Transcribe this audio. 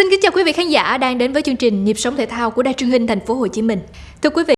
xin Kính chào quý vị khán giả đang đến với chương trình Nhịp sống thể thao của Đài truyền hình Thành phố Hồ Chí Minh. Thưa quý vị,